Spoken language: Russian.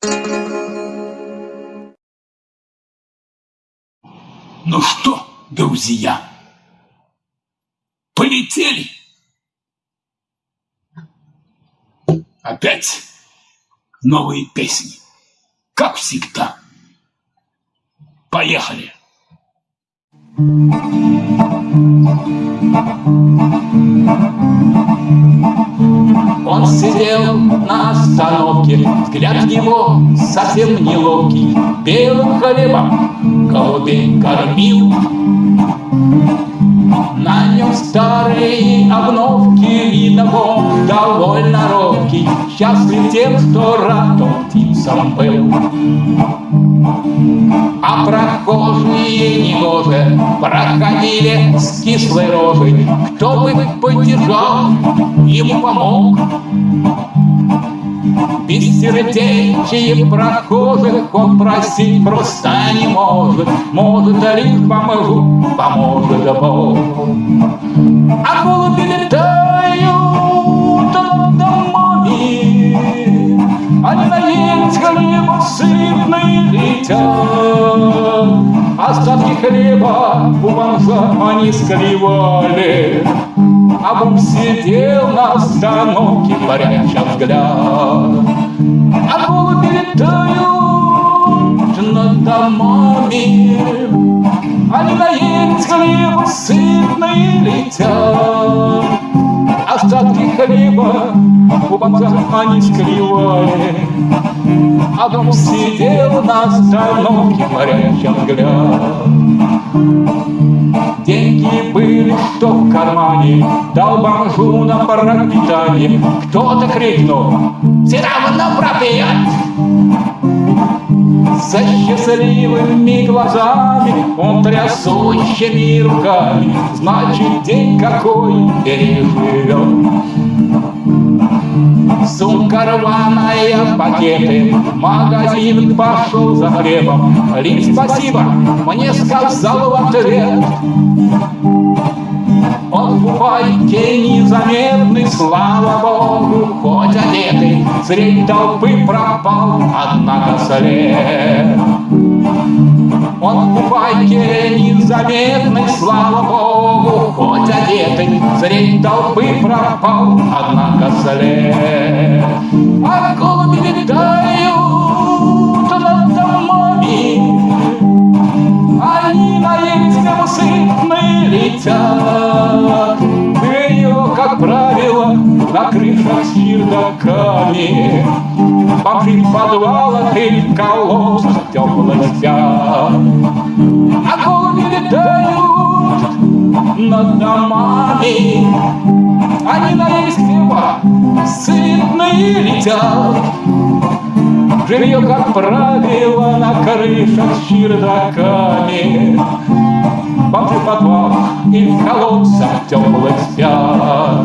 Ну что, друзья, полетели? Опять новые песни, как всегда. Поехали! Он сидел на остановке, взгляд его совсем неловкий, белым хлебом голубей кормил. Счастлив тем, что рад птицам был. А прохожие негоже проходили с кислой рожей, Кто бы поддержал, ему помог. Бессердечие прохожих он просить просто не может, Может, лишь помогу, поможет Бог. А голуби летают хлеба сытные летят, Остатки хлеба у бомжа они склевали, а Бог сидел на остановке, пряча взгляд. Бомжа они склевали, А Бог сидел на остановке, пряча взгляд. Деньги были, что в кармане, Дал бомжу на пропитание. Кто-то крикнул, все За счастливыми глазами Он трясущими руками Значит, день какой переживет. Сумка рваная, пакеты, магазин пошел за хлебом. Лишь спасибо, мне сказал в ответ. Средь толпы пропал, однако след. Он в фуфайке незаметный, слава богу, хоть одетый, Средь толпы пропал, однако след. А голуби летают над домами, Они наездом сытные летят. Ее, как правило, на крышах с чердаками, Бомжи в подвалах и в колодцах теплых спят. А голуби летают над домами, Они наелись хлеба, сытные летят. Жилье, как правило, на крышах с чердаками, Бомжи в подвалах и в колодцах теплых спят.